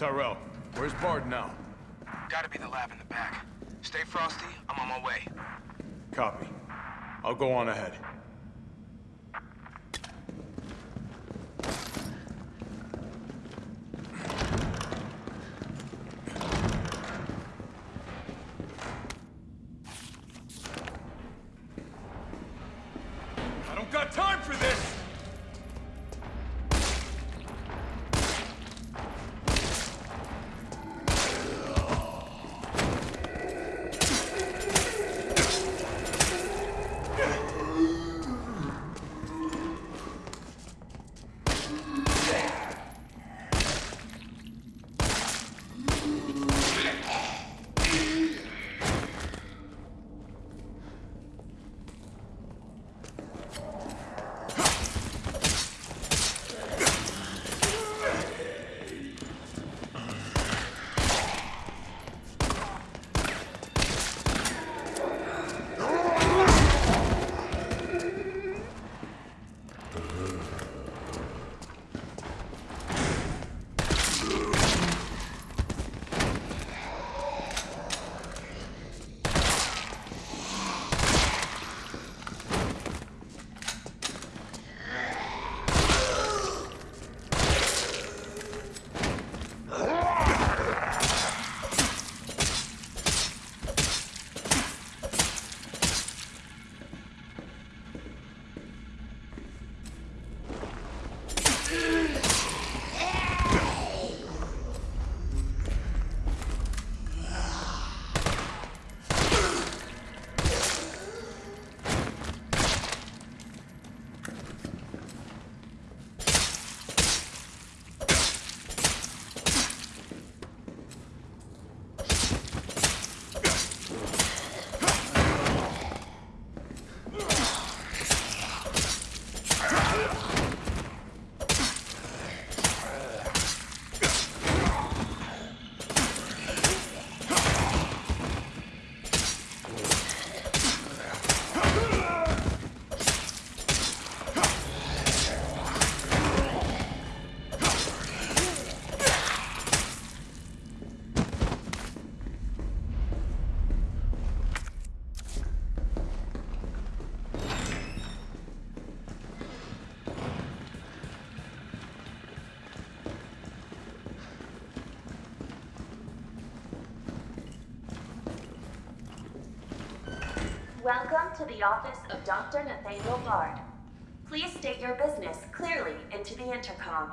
Tyrell, where's Bard now? Gotta be the lab in the back. Stay frosty, I'm on my way. Copy. I'll go on ahead. Welcome to the office of Dr. Nathaniel Bard. Please state your business clearly into the intercom.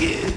you.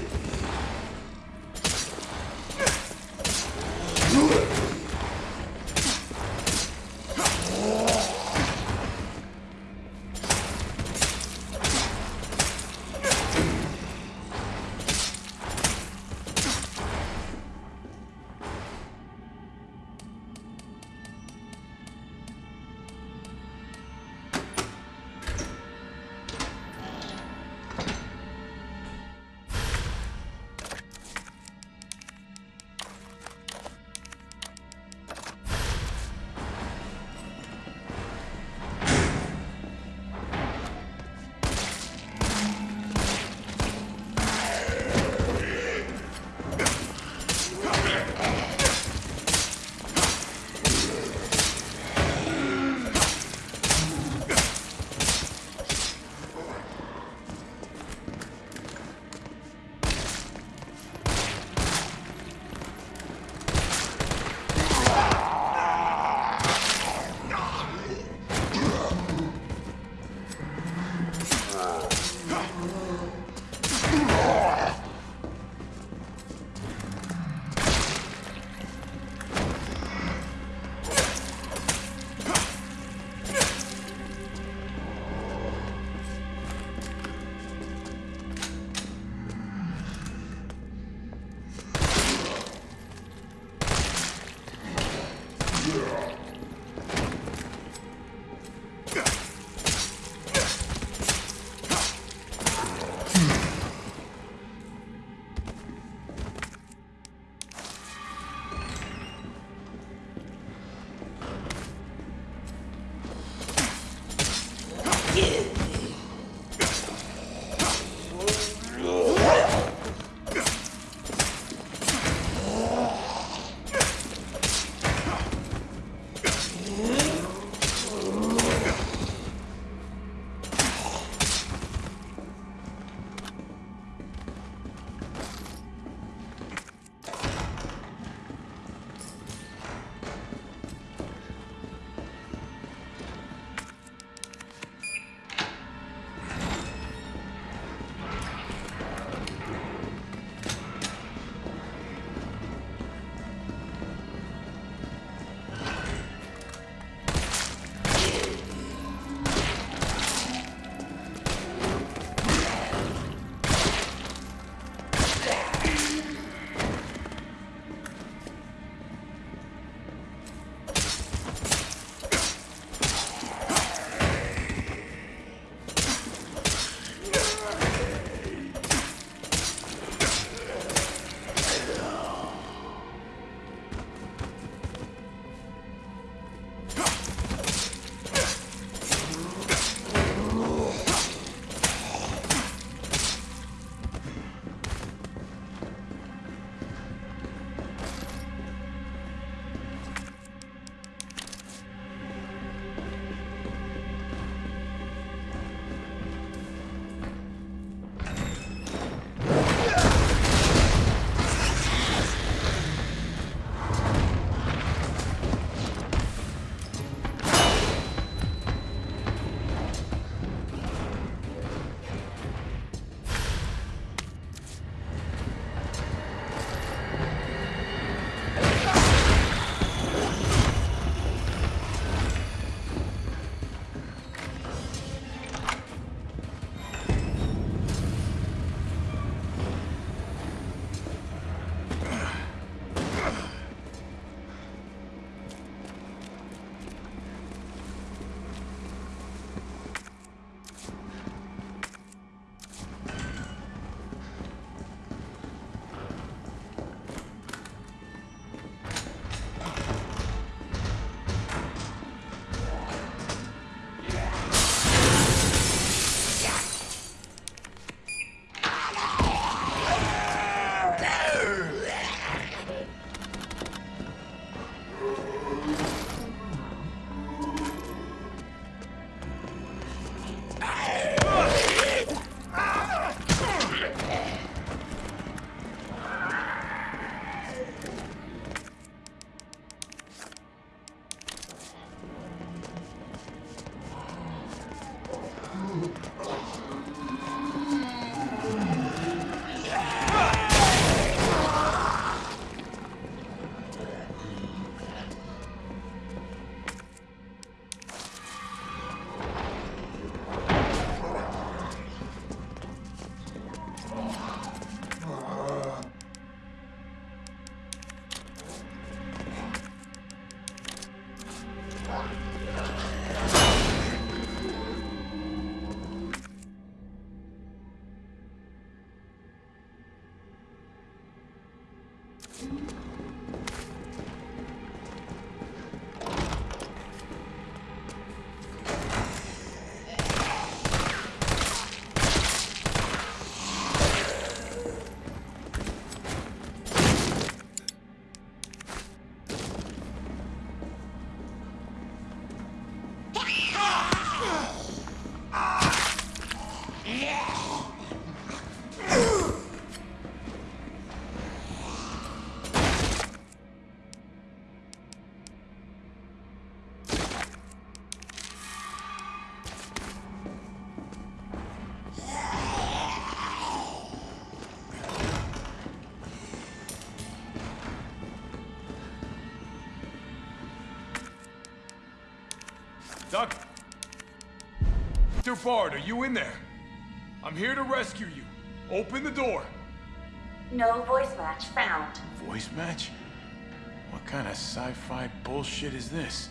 Doc... Dr. Bard, are you in there? I'm here to rescue you. Open the door. No voice match found. Voice match? What kind of sci-fi bullshit is this?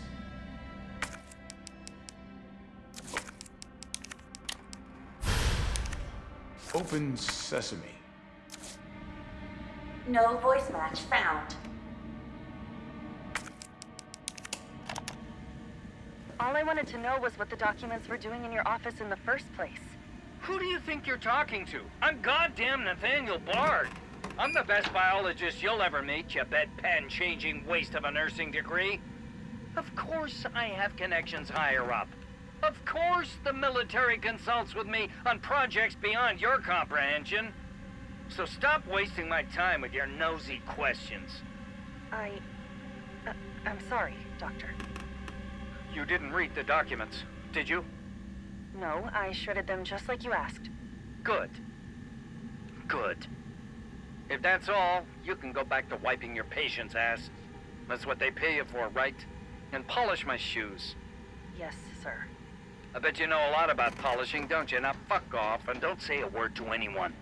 Open sesame. No voice match found. I wanted to know was what the documents were doing in your office in the first place. Who do you think you're talking to? I'm goddamn Nathaniel Bard. I'm the best biologist you'll ever meet, you bedpan-changing waste of a nursing degree. Of course I have connections higher up. Of course the military consults with me on projects beyond your comprehension. So stop wasting my time with your nosy questions. I... Uh, I'm sorry, Doctor. You didn't read the documents, did you? No, I shredded them just like you asked. Good. Good. If that's all, you can go back to wiping your patient's ass. That's what they pay you for, right? And polish my shoes. Yes, sir. I bet you know a lot about polishing, don't you? Now fuck off and don't say a word to anyone.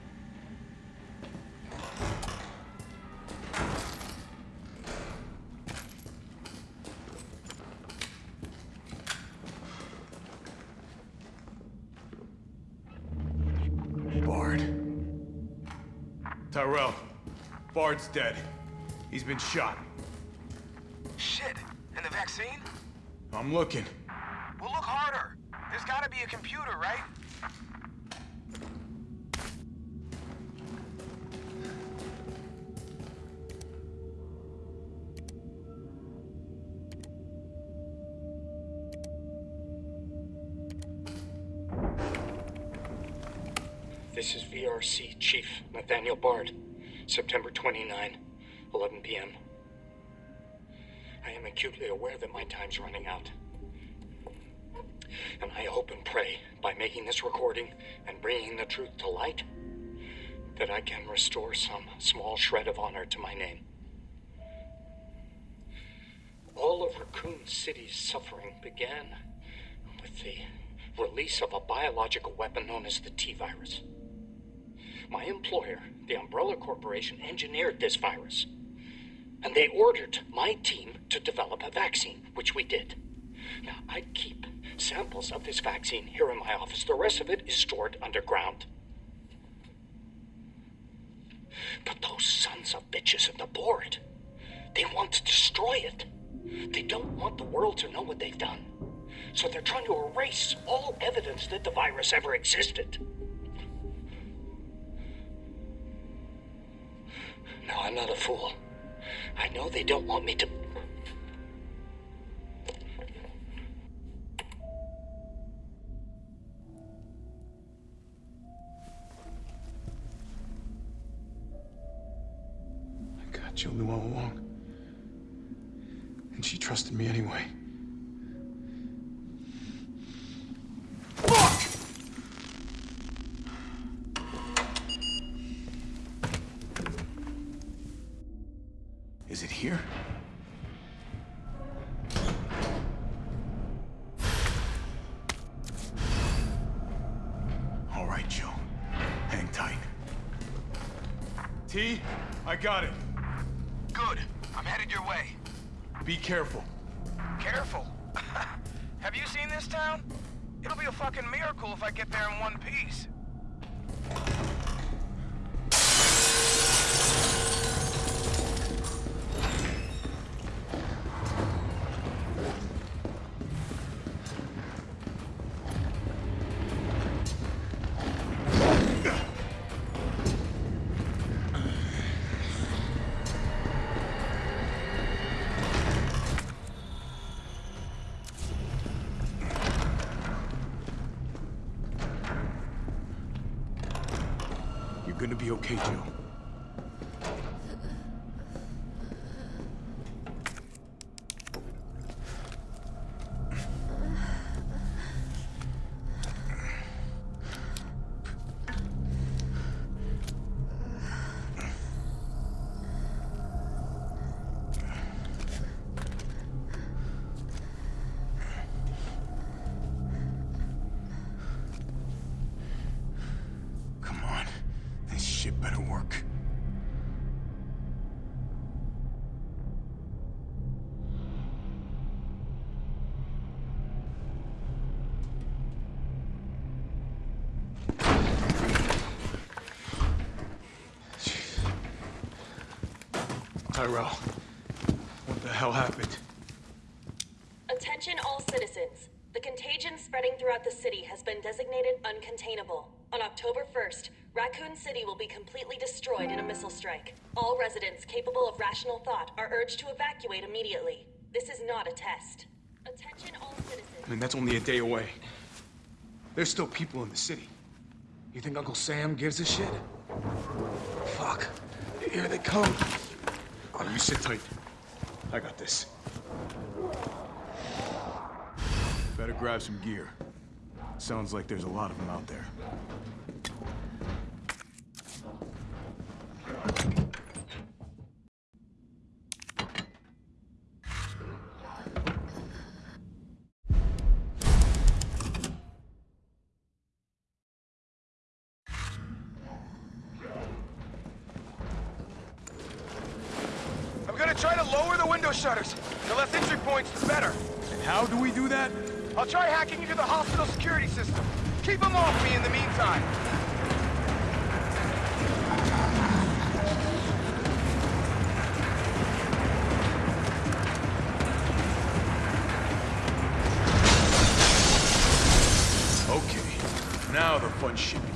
Bard. Tyrell. Bard's dead. He's been shot. Shit. And the vaccine? I'm looking. Well, look harder. There's gotta be a computer, right? This is VRC Chief Nathaniel Bard, September 29, 11 p.m. I am acutely aware that my time's running out. And I hope and pray by making this recording and bringing the truth to light that I can restore some small shred of honor to my name. All of Raccoon City's suffering began with the release of a biological weapon known as the T virus. My employer, the Umbrella Corporation, engineered this virus. And they ordered my team to develop a vaccine, which we did. Now, I keep samples of this vaccine here in my office. The rest of it is stored underground. But those sons of bitches in the board, they want to destroy it. They don't want the world to know what they've done. So they're trying to erase all evidence that the virus ever existed. No, I'm not a fool. I know they don't want me to. I got Jill knew all along. And she trusted me anyway. Fuck! Is it here? All right, Joe. Hang tight. T, I got it. Good. I'm headed your way. Be careful. Careful. Have you seen this town? It'll be a fucking miracle if I get there in one piece. Be okay, Joe. Tyrell. What the hell happened? Attention all citizens. The contagion spreading throughout the city has been designated uncontainable. On October 1st, Raccoon City will be completely destroyed in a missile strike. All residents capable of rational thought are urged to evacuate immediately. This is not a test. Attention all citizens. I mean, that's only a day away. There's still people in the city. You think Uncle Sam gives a shit? Fuck. Here they come. Oh, you sit tight. I got this. Better grab some gear. Sounds like there's a lot of them out there. Now the fun shit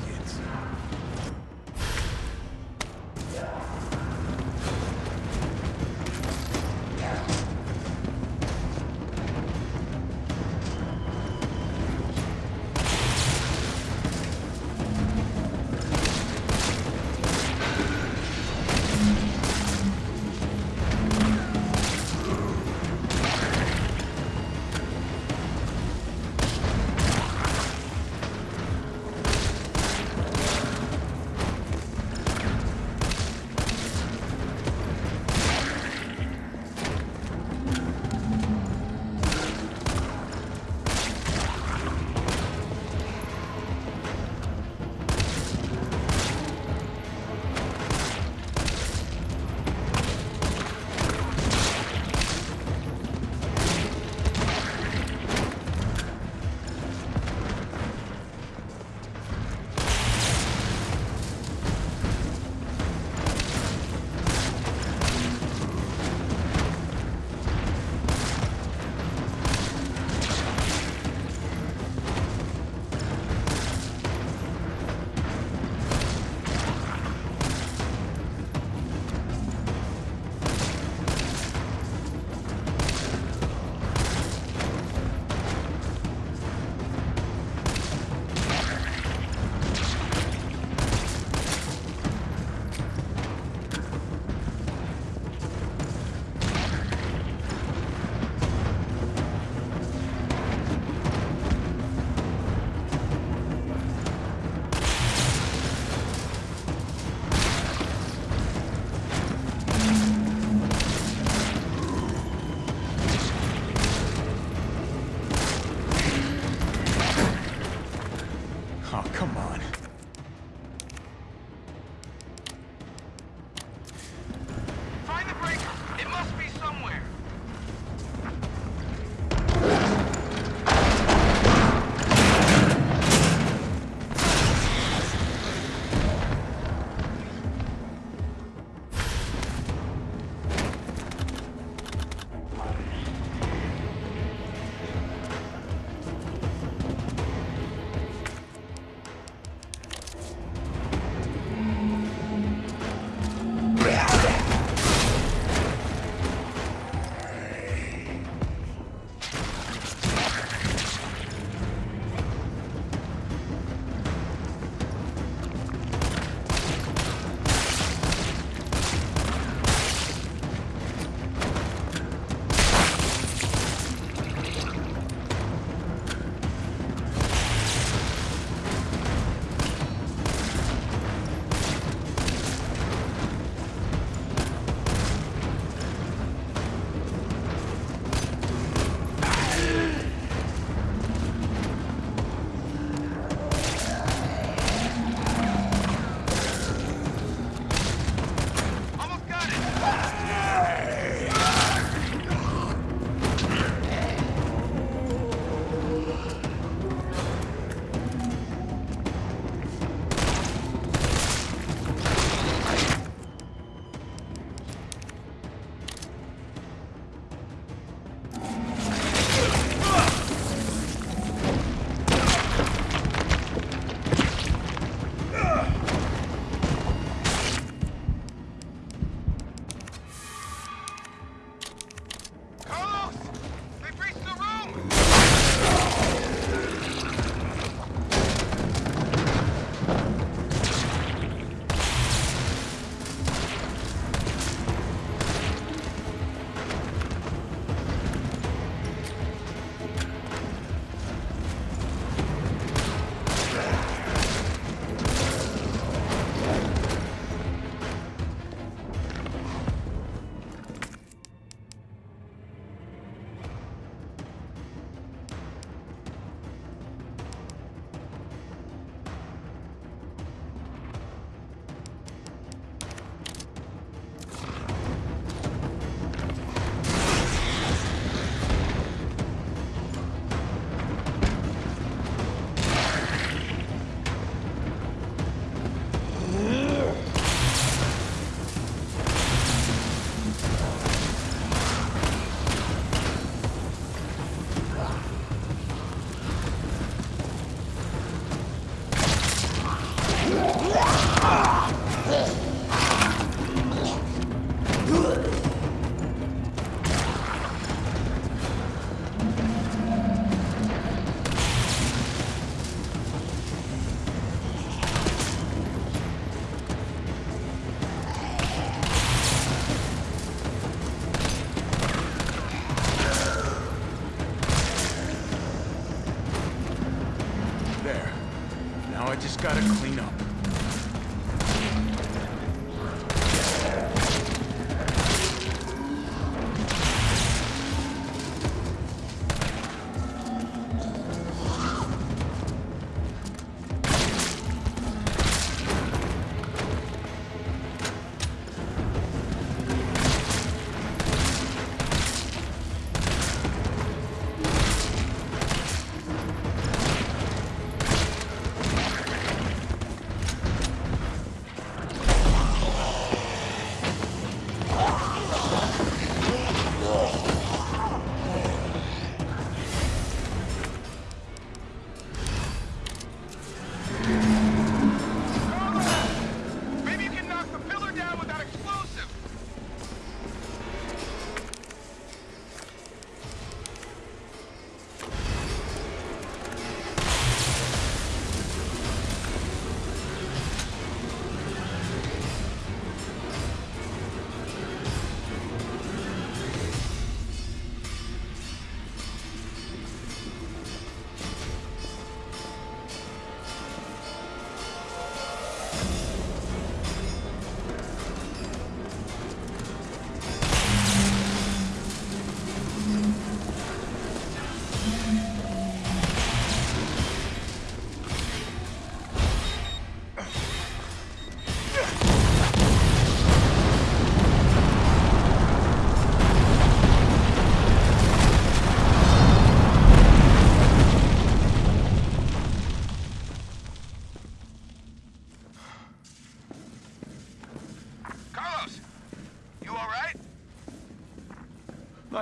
gotta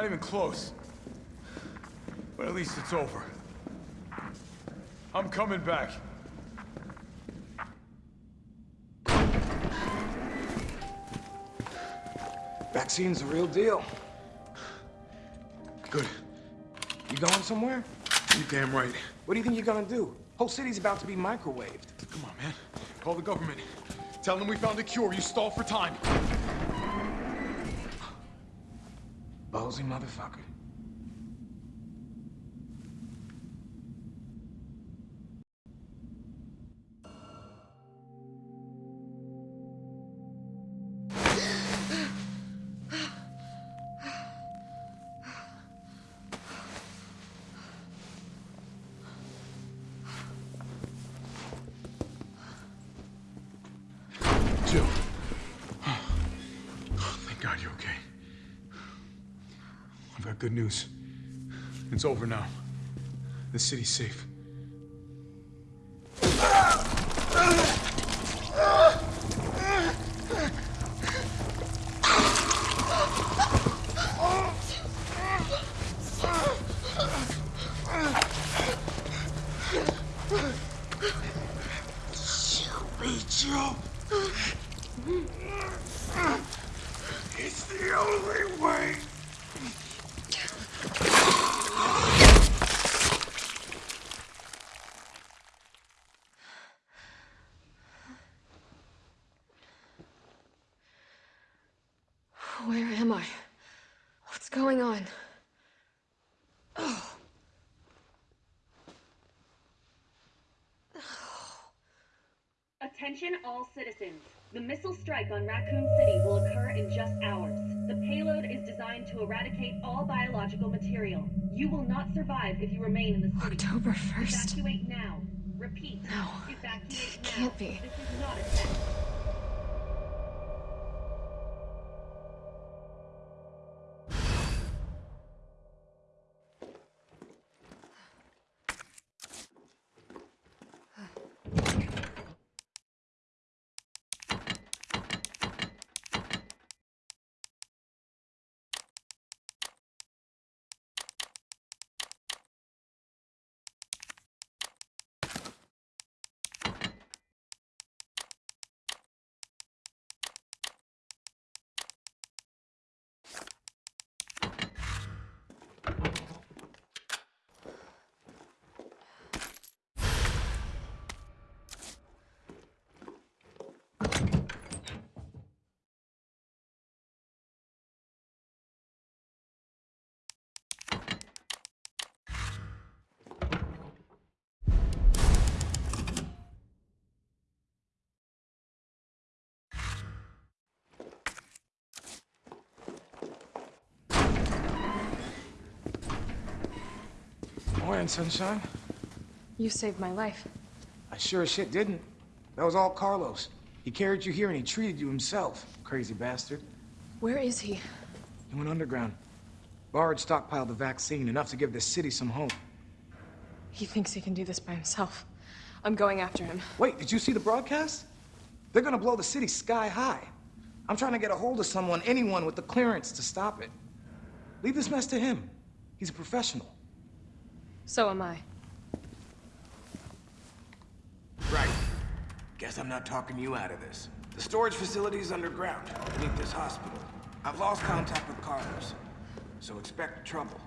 Not even close. But at least it's over. I'm coming back. Vaccine's the real deal. Good. You going somewhere? You damn right. What do you think you're gonna do? Whole city's about to be microwaved. Come on, man. Call the government. Tell them we found a cure. You stall for time. Ballsy motherfucker. Got good news. It's over now. The city's safe. Rachel! It's the only way! Where am I? What's going on? Attention all citizens. The missile strike on Raccoon City will occur in just hours. The payload is designed to eradicate all biological material. You will not survive if you remain in the city. October 1st? Evacuate now. Repeat. No, Evacuate now. can't be. This is not a test. Morning, sunshine. You saved my life. I sure as shit didn't. That was all Carlos. He carried you here and he treated you himself, crazy bastard. Where is he? He went underground. Bard stockpiled the vaccine, enough to give this city some hope. He thinks he can do this by himself. I'm going after him. Wait, did you see the broadcast? They're gonna blow the city sky high. I'm trying to get a hold of someone, anyone with the clearance to stop it. Leave this mess to him. He's a professional. So am I. Right. Guess I'm not talking you out of this. The storage facility is underground, beneath this hospital. I've lost contact with Carlos, so expect trouble.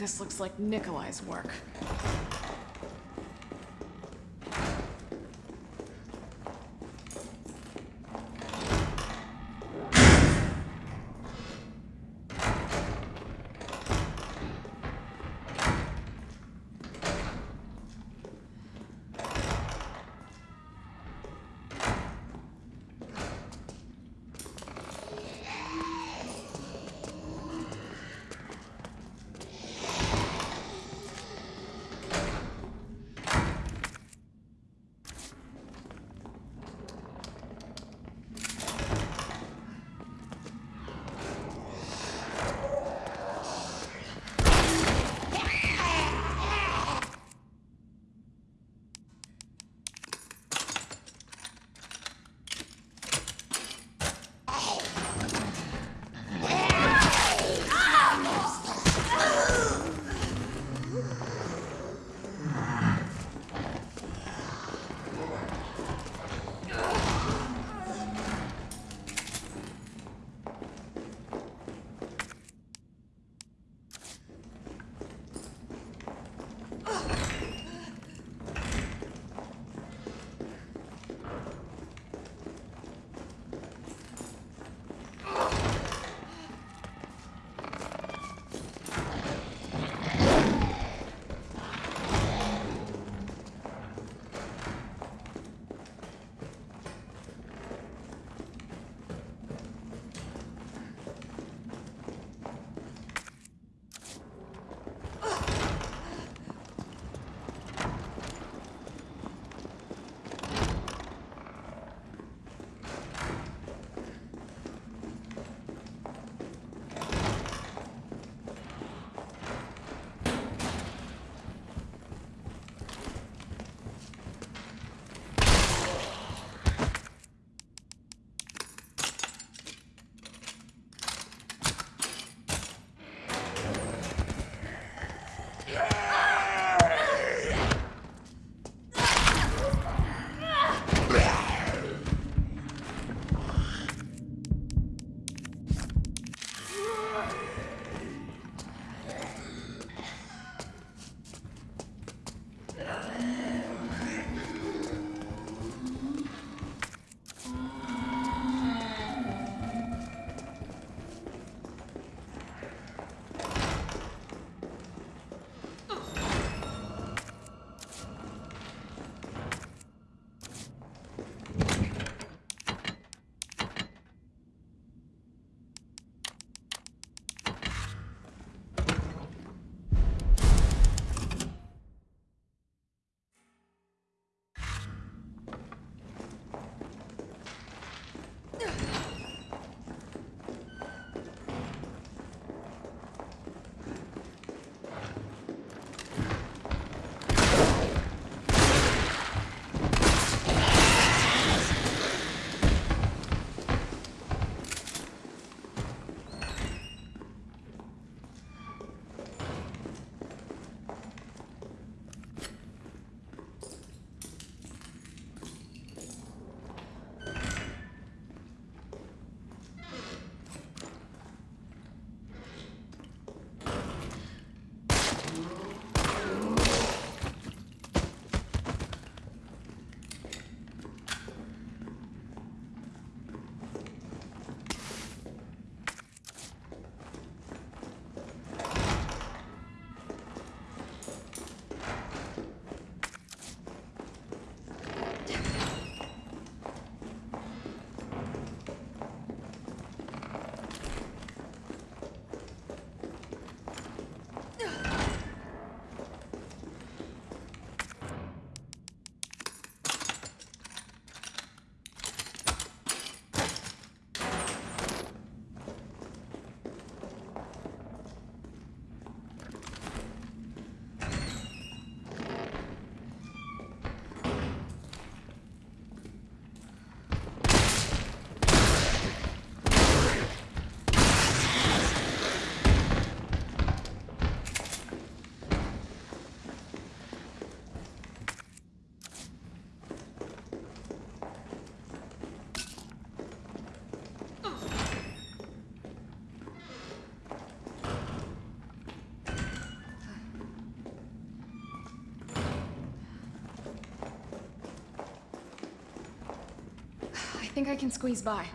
This looks like Nikolai's work. Think I can squeeze by.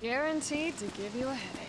Guaranteed to give you a headache.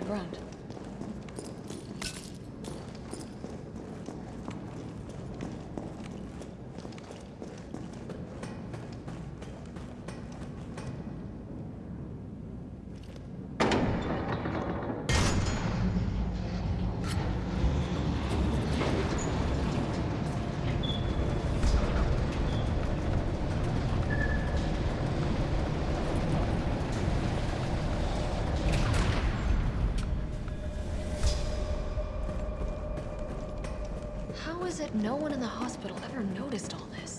The way How is it no one in the hospital ever noticed all this?